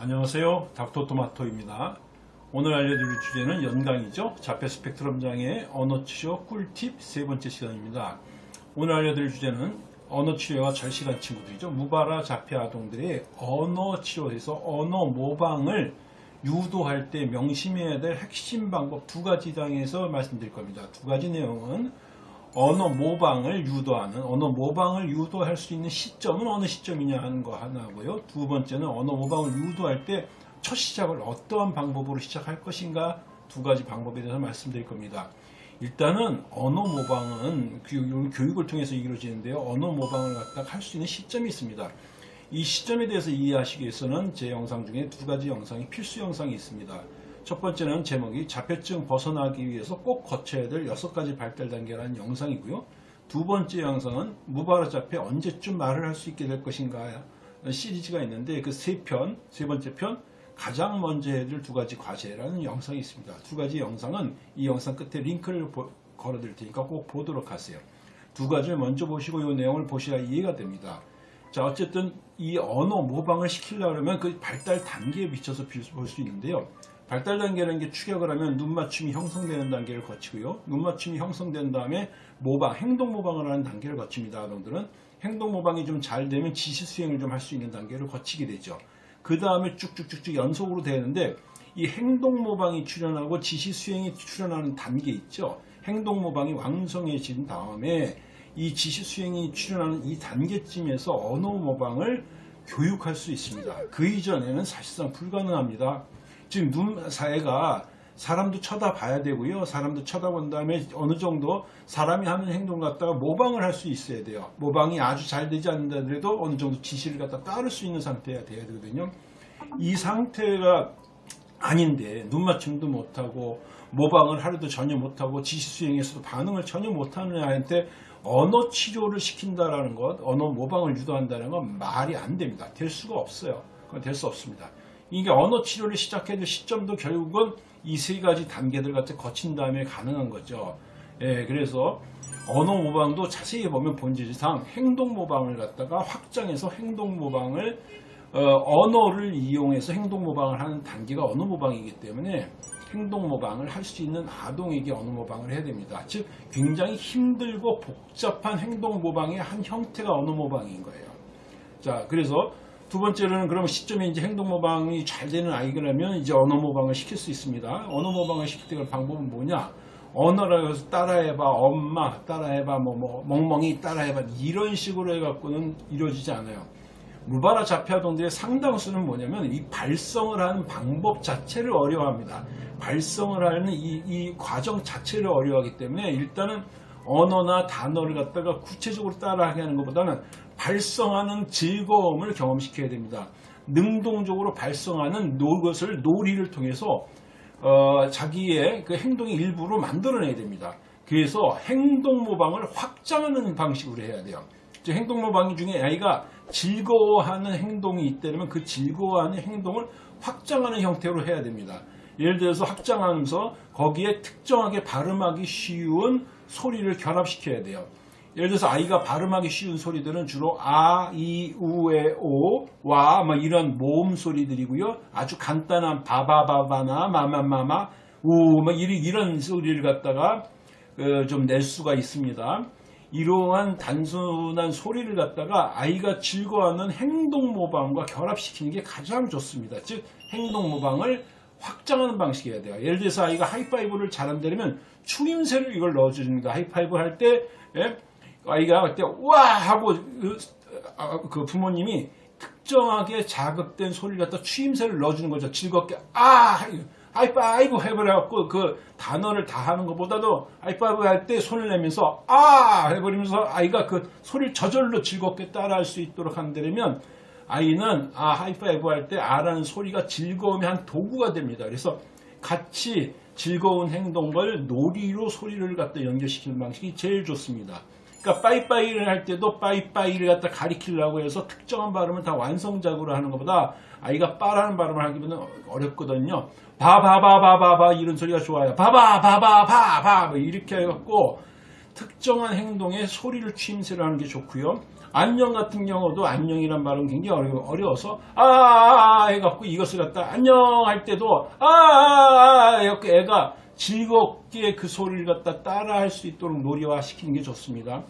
안녕하세요. 닥터토마토입니다. 오늘 알려드릴 주제는 연강이죠. 자폐 스펙트럼 장애 언어 치료 꿀팁 세 번째 시간입니다. 오늘 알려드릴 주제는 언어 치료가 절실한 친구들이죠. 무바라 자폐 아동들의 언어 치료에서 언어 모방을 유도할 때 명심해야 될 핵심 방법 두 가지 장에서 말씀드릴 겁니다. 두 가지 내용은 언어 모방을 유도하는 언어 모방을 유도할 수 있는 시점은 어느 시점이냐 하는 거 하나고요. 두 번째는 언어 모방을 유도할 때 첫 시작을 어떠한 방법으로 시작할 것인가 두 가지 방법에 대해서 말씀드릴 겁니다. 일단은 언어 모방은 교육을 통해서 이루어지는데요. 언어 모방을 갖다가 할수 있는 시점이 있습니다. 이 시점에 대해서 이해하시기 위해서는 제 영상 중에 두 가지 영상이 필수 영상이 있습니다. 첫 번째는 제목이 자폐증 벗어나기 위해서 꼭 거쳐야 될 여섯 가지 발달 단계라는 영상이고요. 두 번째 영상은 무바라 자폐 언제쯤 말을 할 수 있게 될 것인가 시리즈가 있는데 그 세 편, 세 번째 편 가장 먼저 해야 될 두 가지 과제라는 영상이 있습니다. 두 가지 영상은 이 영상 끝에 링크를 걸어 드릴 테니까 꼭 보도록 하세요. 두 가지를 먼저 보시고 이 내용을 보셔야 이해가 됩니다. 자 어쨌든 이 언어 모방을 시키려면 그 발달 단계에 비춰서 볼 수 있는데요. 발달 단계라는 게 추격을 하면 눈 맞춤이 형성되는 단계를 거치고요. 눈 맞춤이 형성된 다음에 모방, 행동 모방을 하는 단계를 거칩니다. 아동들은 행동 모방이 좀 잘 되면 지시 수행을 좀 할 수 있는 단계를 거치게 되죠. 그 다음에 쭉쭉쭉쭉 연속으로 되는데 이 행동 모방이 출현하고 지시 수행이 출현하는 단계 있죠. 행동 모방이 왕성해진 다음에 이 지시 수행이 출현하는 이 단계쯤에서 언어 모방을 교육할 수 있습니다. 그 이전에는 사실상 불가능합니다. 지금 눈 사이가 사람도 쳐다봐야 되고요. 사람도 쳐다본 다음에 어느 정도 사람이 하는 행동 갖다가 모방을 할 수 있어야 돼요. 모방이 아주 잘 되지 않는다 하더라도 어느 정도 지시를 갖다 따를 수 있는 상태가 돼야 되거든요. 이 상태가 아닌데 눈 맞춤도 못하고 모방을 하루도 전혀 못하고 지시 수행에서도 반응을 전혀 못하는 아이한테 언어 치료를 시킨다라는 것, 언어 모방을 유도한다는 건 말이 안 됩니다. 될 수가 없어요. 그건 될 수 없습니다. 이게 언어 치료를 시작해야 될 시점도 결국은 이 세 가지 단계들 같이 거친 다음에 가능한 거죠. 예, 그래서 언어 모방도 자세히 보면 본질상 행동 모방을 갖다가 확장해서 행동 모방을 어, 언어를 이용해서 행동 모방을 하는 단계가 언어 모방이기 때문에 행동 모방을 할 수 있는 아동에게 언어 모방을 해야 됩니다. 즉 굉장히 힘들고 복잡한 행동 모방의 한 형태가 언어 모방인 거예요. 자, 그래서 두 번째로는 그러면 시점에 이제 행동 모방이 잘 되는 아이라면 이제 언어 모방을 시킬 수 있습니다. 언어 모방을 시킬 때 방법은 뭐냐? 언어라고 해서 따라해봐, 엄마 따라해봐, 뭐, 뭐, 멍멍이 따라해봐 이런 식으로 해갖고는 이루어지지 않아요. 무바라 자폐아동들의 상당수는 뭐냐면 이 발성을 하는 방법 자체를 어려워합니다. 발성을 하는 이, 이 과정 자체를 어려워하기 때문에 일단은 언어나 단어를 갖다가 구체적으로 따라하게 하는 것보다는 발성하는 즐거움을 경험시켜야 됩니다. 능동적으로 발성하는 것을 놀이를 통해서 어, 자기의 그 행동의 일부로 만들어내야 됩니다. 그래서 행동 모방을 확장하는 방식으로 해야 돼요. 즉 행동 모방 중에 아이가 즐거워하는 행동이 있다면 그 즐거워하는 행동을 확장하는 형태로 해야 됩니다. 예를 들어서 확장하면서 거기에 특정하게 발음하기 쉬운 소리를 결합시켜야 돼요. 예를 들어서 아이가 발음하기 쉬운 소리들은 주로 아, 이, 우, 에, 오, 와, 뭐 이런 모음 소리들이고요. 아주 간단한 바바바바나 마마마마, 우, 뭐 이런, 이런 소리를 갖다가 어, 좀낼 수가 있습니다. 이러한 단순한 소리를 갖다가 아이가 즐거워하는 행동 모방과 결합시키는 게 가장 좋습니다. 즉 행동 모방을 확장하는 방식이어야 돼요. 예를 들어서 아이가 하이파이브를 잘한다면 추임새를 이걸 넣어줍니다. 하이파이브 할때 예? 아이가 그때 와 하고 그, 아, 그 부모님이 특정하게 자극된 소리를 갖다 추임새를 넣어주는 거죠. 즐겁게 아 하이파이브 해버려갖고 그 단어를 다 하는 것보다도 하이파이브 할 때 손을 내면서 아 해버리면서 아이가 그 소리를 저절로 즐겁게 따라할 수 있도록 한다면 아이는 아 하이파이브 할 때 아라는 소리가 즐거움의 한 도구가 됩니다. 그래서 같이 즐거운 행동을 놀이로 소리를 갖다 연결시키는 방식이 제일 좋습니다. 그러니까 빠이빠이를 할 때도 빠이빠이를 갖다 가르치려고 해서 특정한 발음을 다 완성작으로 하는 것보다 아이가 빠라는 발음을 하기보다는 어렵거든요. 바바바바바바 이런 소리가 좋아요. 바바바바바바 뭐 이렇게 해갖고 특정한 행동에 소리를 추임새로 하는 게 좋고요. 안녕 같은 경우도 안녕이란 발음 굉장히 어려, 어려 워서 아, 아, 아 해갖고 이것을 갖다 안녕 할 때도 아, 아, 아 해갖고 애가 즐겁게 그 소리를 갖다 따라 할 수 있도록 놀이화 시키는 게 좋습니다.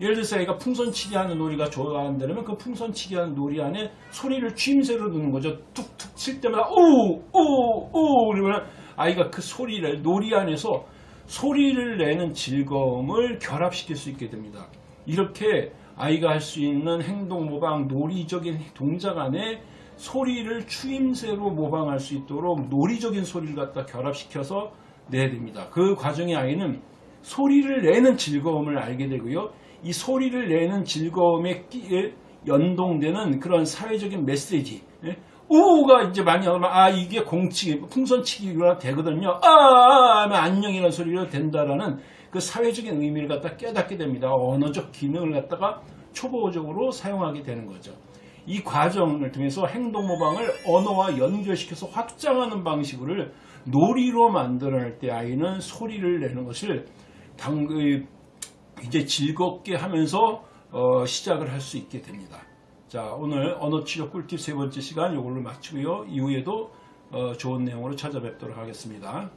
예를 들어서 애가 풍선치기 하는 놀이가 좋아한다면 그 풍선치기 하는 놀이 안에 소리를 추임새로 넣는 거죠. 툭툭 칠 때마다 오, 오, 오 그러면 아이가 그 소리를 놀이 안에서 소리를 내는 즐거움을 결합시킬 수 있게 됩니다. 이렇게 아이가 할 수 있는 행동 모방, 놀이적인 동작 안에 소리를 추임새로 모방할 수 있도록 놀이적인 소리를 갖다 결합시켜서 내야 됩니다. 그 과정에 아이는 소리를 내는 즐거움을 알게 되고요. 이 소리를 내는 즐거움에 끼- 연동되는 그런 사회적인 메시지, 예? 우가 이제 많이 나오면 아 이게 공치기, 풍선치기가 되거든요. 아, 아 하면 안녕이라는 소리가 된다라는 그 사회적인 의미를 갖다 깨닫게 됩니다. 언어적 기능을 갖다가 초보적으로 사용하게 되는 거죠. 이 과정을 통해서 행동 모방을 언어와 연결시켜서 확장하는 방식을 놀이로 만들어낼 때 아이는 소리를 내는 것을 당, 그, 이제 즐겁게 하면서 어, 시작을 할 수 있게 됩니다. 자, 오늘 언어치료 꿀팁 세 번째 시간 이걸로 마치고요. 이후에도 어, 좋은 내용으로 찾아뵙도록 하겠습니다.